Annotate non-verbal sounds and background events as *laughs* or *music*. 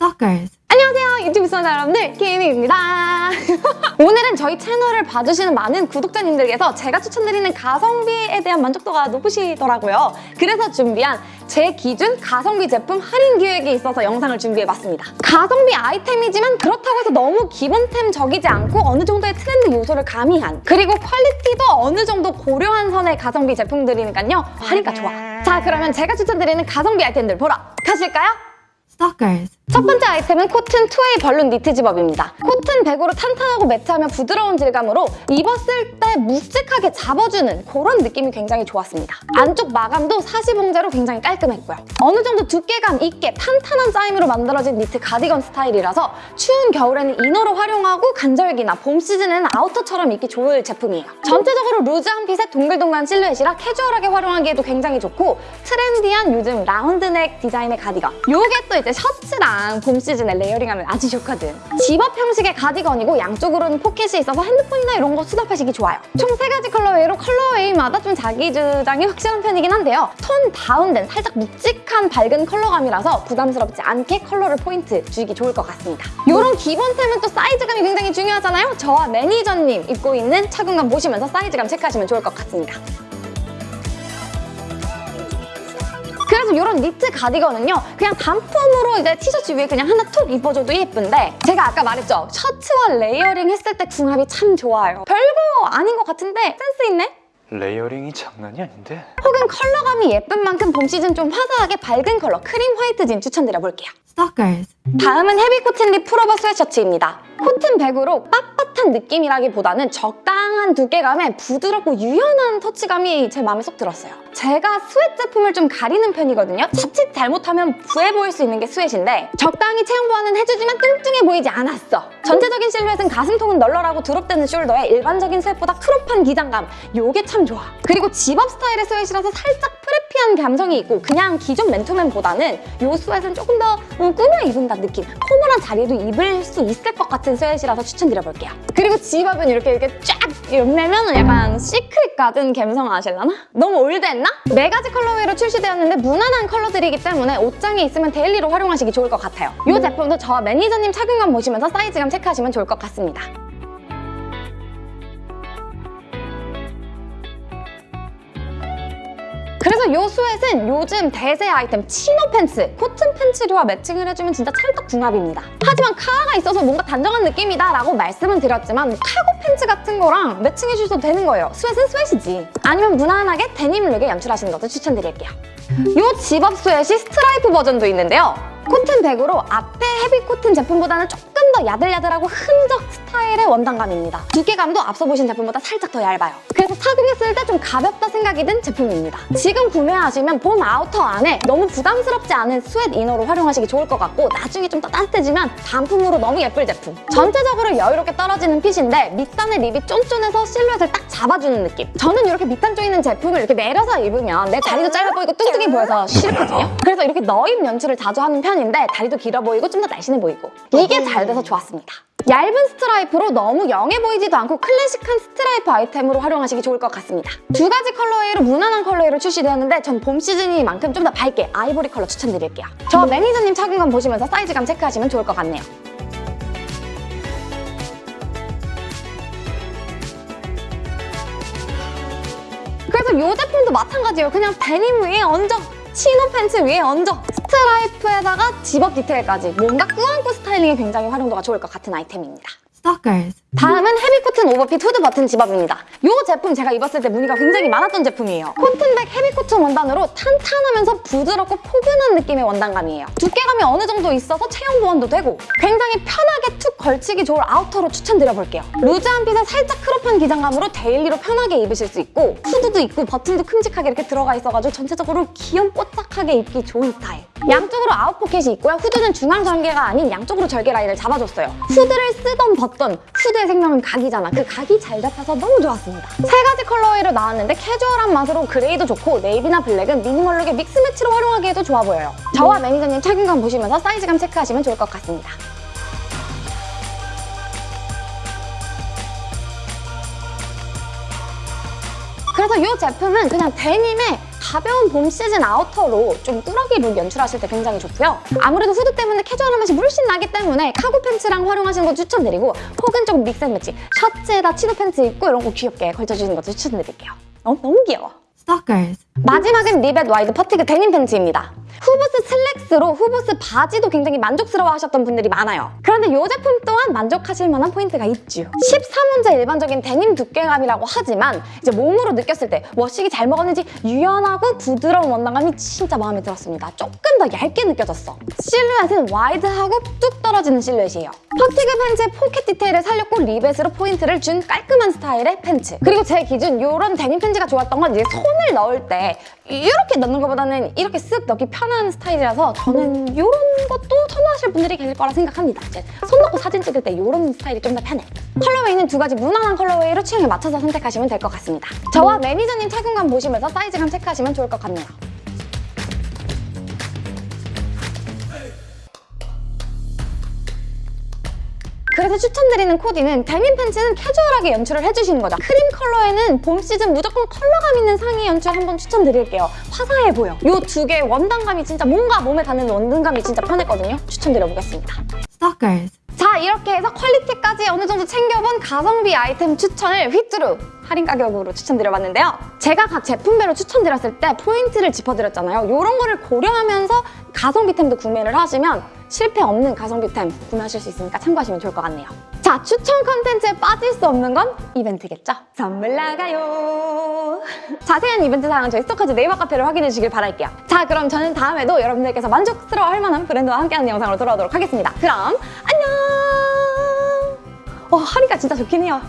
Stalkers. 안녕하세요 유튜브 시청자 여러분들 키미입니다 *laughs* 오늘은 저희 채널을 봐주시는 많은 구독자님들께서 제가 추천드리는 가성비에 대한 만족도가 높으시더라고요 그래서 준비한 제 기준 가성비 제품 할인 기획에 있어서 영상을 준비해봤습니다 가성비 아이템이지만 그렇다고 해서 너무 기본템적이지 않고 어느 정도의 트렌드 요소를 가미한 그리고 퀄리티도 어느 정도 고려한 선의 가성비 제품들이니까요 할인가 좋아 자 그러면 제가 추천드리는 가성비 아이템들 보러 가실까요? Stalkers. 첫 번째 아이템은 코튼 two-way balloon 니트 zip-up입니다. 코튼 백으로 탄탄하고 매트하며 부드러운 질감으로 입었을 때 묵직하게 잡아주는 그런 느낌이 굉장히 좋았습니다. 안쪽 마감도 사시봉제로 굉장히 깔끔했고요. 어느 정도 두께감 있게 탄탄한 짜임으로 만들어진 니트 가디건 스타일이라서 추운 겨울에는 이너로 활용하고 간절기나 봄 시즌에는 아우터처럼 입기 좋을 제품이에요. 전체적으로 loose한 fit의 동글동글한 실루엣이라 캐주얼하게 활용하기에도 굉장히 좋고 trendy한 요즘 round neck 디자인의 가디건. 요게 또 이제 셔츠랑 봄 시즌에 layering하면 아주 좋거든. 집업 형식의 가디건이고 양쪽으로는 포켓이 있어서 핸드폰이나 이런 거 수납하시기 좋아요. 총 세 가지 colorway로 colorway마다 좀 자기 주장이 확실한 편이긴 한데요. tone down된 살짝 묵직한 밝은 컬러감이라서 부담스럽지 않게 컬러를 포인트 주기 좋을 것 같습니다. 이런 기본템은 또 사이즈감이 굉장히 중요하잖아요. 저와 매니저님 입고 있는 착용감 보시면서 사이즈감 체크하시면 좋을 것 같습니다. 그래서 이런 니트 가디건은요 그냥 단품으로 이제 티셔츠 위에 그냥 하나 툭 입어줘도 예쁜데 제가 아까 말했죠 셔츠와 layering 했을 때 궁합이 참 좋아요 별거 아닌 것 같은데 센스 있네? layering이 장난이 아닌데? 혹은 컬러감이 예쁜 만큼 봄 시즌 좀 화사하게 밝은 컬러 크림 화이트 진 추천드려볼게요 Stalkers. 다음은 heavy cotton rib pullover sweatshirt입니다. 코튼 백으로 빳빳한 느낌이라기보다는 적당한 두께감에 부드럽고 유연한 터치감이 제 마음에 쏙 들었어요. 제가 sweat 제품을 좀 가리는 편이거든요. 자칫 잘못하면 부해 보일 수 있는 게 sweat인데 적당히 체형 보완은 해주지만 뚱뚱해 보이지 않았어. 전체적인 실루엣은 가슴통은 널널하고 drop되는 shoulder에 일반적인 sweat보다 crop한 기장감 요게 참 좋아. 그리고 집업 스타일의 sweat라서 살짝 preppy한 감성이 있고 그냥 기존 맨투맨보다는 요 sweat는 조금 더 음, 꾸며 입은다 느낌. formal한 자리에도 입을 수 있을 것 같은 sweat라서 추천드려볼게요. 그리고 zip-up은 이렇게 이렇게 쫙 여미면은 약간 시크릿 가든 감성 아실라나? 너무 old했나? 네 가지 colorway로 출시되었는데 무난한 컬러들이기 때문에 옷장에 있으면 daily로 활용하시기 좋을 것 같아요. 이 제품도 저와 매니저님 착용감 보시면서 사이즈감 체크하시면 좋을 것 같습니다. 그래서 이 sweat는 요즘 대세 아이템 chino 팬츠, 코튼 팬츠류와 매칭을 해주면 진짜 찰떡궁합입니다. 하지만 카라가 있어서 뭔가 단정한 느낌이다 라고 말씀은 드렸지만 뭐 카고 팬츠 같은 거랑 매칭해 주셔도 되는 거예요. sweat는 sweat이지. 아니면 무난하게 데님 look에 연출하시는 것도 추천드릴게요. 이 zip-up sweat이 스트라이프 버전도 있는데요. 코튼 백으로 앞에 heavy cotton 제품보다는 조금 더 야들야들하고 흔적 스타일의 원단감입니다. 두께감도 앞서 보신 제품보다 살짝 더 얇아요. 그래서 착용했을 때 좀 가볍다 생각이 든 제품입니다. 지금 구매하시면 봄 아우터 안에 너무 부담스럽지 않은 sweat inner로 활용하시기 좋을 것 같고 나중에 좀 더 따뜻해지면 단품으로 너무 예쁠 제품. 전체적으로 여유롭게 떨어지는 fit인데 밑단의 rib이 쫀쫀해서 실루엣을 딱 잡아주는 느낌. 저는 이렇게 밑단 쪼이는 제품을 이렇게 내려서 입으면 내 다리도 짧아 보이고 뚱뚱해 보여서 싫거든요. 그래서 이렇게 넣입 연출을 자주 하는 편인데 다리도 길어 보이고 좀 더 날씬해 보이고 이게 잘 돼서 좋았습니다. 얇은 스트라이프로 너무 young해 보이지도 않고 classic한 스트라이프 아이템으로 활용하시기 좋을 것 같습니다. 두 가지 colorway로 무난한 colorway로 출시되었는데 전 봄 시즌이만큼 좀 더 밝게 아이보리 컬러 추천드릴게요. 저 매니저님 착용감 보시면서 사이즈감 체크하시면 좋을 것 같네요. 그래서 이 제품도 마찬가지예요. 그냥 데님 위에 얹어 chino 팬츠 위에 얹어 스트라이프에다가 zip-up detail까지 뭔가 꾸안꾸 styling에 굉장히 활용도가 좋을 것 같은 아이템입니다. Stalkers. 다음은 heavy cotton overfit hood button zip-up입니다. 이 제품 제가 입었을 때 문의가 굉장히 많았던 제품이에요. 코튼백 heavy cotton 원단으로 탄탄하면서 부드럽고 포근한 느낌의 원단감이에요. 두께감이 어느 정도 있어서 체형 보완도 되고 굉장히 편하게 툭 걸치기 좋을 아우터로 추천드려볼게요. loose한 fit에 살짝 crop한 기장감으로 daily로 편하게 입으실 수 있고 후드도 있고 버튼도 큼직하게 이렇게 들어가 있어가지고 전체적으로 귀염뽀짝하게 입기 좋은 스타일. 양쪽으로 아웃 포켓이 있고요. 후드는 중앙 절개가 아닌 양쪽으로 절개 라인을 잡아줬어요. 후드를 쓰던 벗던 후드 의 생명은 각이잖아. 그 각이 잘 잡혀서 너무 좋았습니다. 세 가지 colorway로 나왔는데 캐주얼한 맛으로 그레이도 좋고 네이비나 블랙은 minimal look의 mix match로 활용하기에도 좋아 보여요. 저와 매니저님 착용감 보시면서 사이즈감 체크하시면 좋을 것 같습니다. 그래서 이 제품은 그냥 데님에 가벼운 봄 시즌 outer로 좀 꾸러기 look 연출하실 때 굉장히 좋고요. 아무래도 후드 때문에 캐주얼한 맛이 물씬 나기 때문에 cargo pants랑 활용하시는 것도 추천드리고 혹은 조금 mix and match 셔츠에다 chino pants 입고 이런 거 귀엽게 걸쳐주는 것도 추천드릴게요. 너무, 너무 귀여워. Stalkers. 마지막은 리벳 wide fatigue 데님 팬츠입니다. 후보스 슬랙스로 후보스 바지도 굉장히 만족스러워 하셨던 분들이 많아요. 그런데 이 제품 또한 만족하실 만한 포인트가 있죠. 13온스 일반적인 데님 두께감이라고 하지만 이제 몸으로 느꼈을 때 washing이 잘 먹었는지 유연하고 부드러운 원단감이 진짜 마음에 들었습니다. 조금 더 얇게 느껴졌어. 실루엣은 wide하고 뚝 떨어지는 실루엣이에요. fatigue pants의 포켓 디테일을 살렸고 리벳으로 포인트를 준 깔끔한 스타일의 팬츠. 그리고 제 기준 이런 데님 팬츠가 좋았던 건 이제 손을 넣을 때 이렇게 넣는 것보다는 이렇게 쓱 넣기 편한 스타일이라서 저는 이런 것도 선호하실 분들이 계실 거라 생각합니다. 손 넣고 사진 찍을 때 이런 스타일이 좀 더 편해. colorway는 두 가지 무난한 colorway로 취향에 맞춰서 선택하시면 될 것 같습니다. 저와 매니저님 착용감 보시면서 사이즈감 체크하시면 좋을 것 같네요. 그래서 추천드리는 코디는 데님 팬츠는 캐주얼하게 연출을 해주시는 거죠. 크림 컬러에는 봄 시즌 무조건 컬러감 있는 상의 연출 한번 추천드릴게요. 화사해 보여. 이 두 개의 원단감이 진짜 뭔가 몸에 닿는 원단감이 진짜 편했거든요. 추천드려보겠습니다. Stalkers. 자 이렇게 해서 퀄리티까지 어느 정도 챙겨본 가성비 아이템 추천을 휘뚜루 할인 가격으로 추천드려봤는데요. 제가 각 제품별로 추천드렸을 때 포인트를 짚어드렸잖아요. 이런 거를 고려하면서 가성비템도 구매를 하시면 실패 없는 가성비템 구매하실 수 있으니까 참고하시면 좋을 것 같네요. 자 추천 컨텐츠에 빠질 수 없는 건 이벤트겠죠? 선물 나가요. 자세한 이벤트 사항은 저희 스토커즈 네이버 카페를 확인해 주시길 바랄게요. 자 그럼 저는 다음에도 여러분들께서 만족스러워할 만한 브랜드와 함께하는 영상으로 돌아오도록 하겠습니다. 그럼 안녕! 와 할인가 진짜 좋긴 해요.